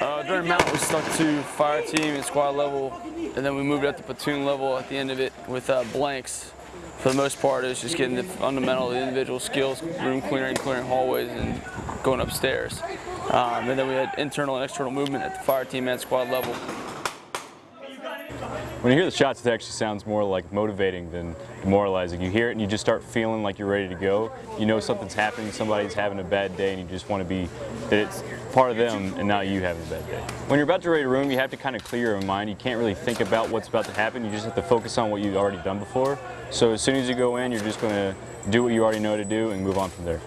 Uh, during MOUT, we stuck to fire team and squad level, and then we moved up to platoon level at the end of it with uh, blanks. For the most part, it was just getting the fundamental, the individual skills, room clearing, clearing hallways, and going upstairs. Um, and then we had internal and external movement at the fire team and squad level. When you hear the shots, it actually sounds more like motivating than demoralizing. You hear it and you just start feeling like you're ready to go. You know something's happening, somebody's having a bad day, and you just want to be, that it's part of them and not you having a bad day. When you're about to raid a room, you have to kind of clear your mind. You can't really think about what's about to happen. You just have to focus on what you've already done before. So as soon as you go in, you're just going to do what you already know to do and move on from there.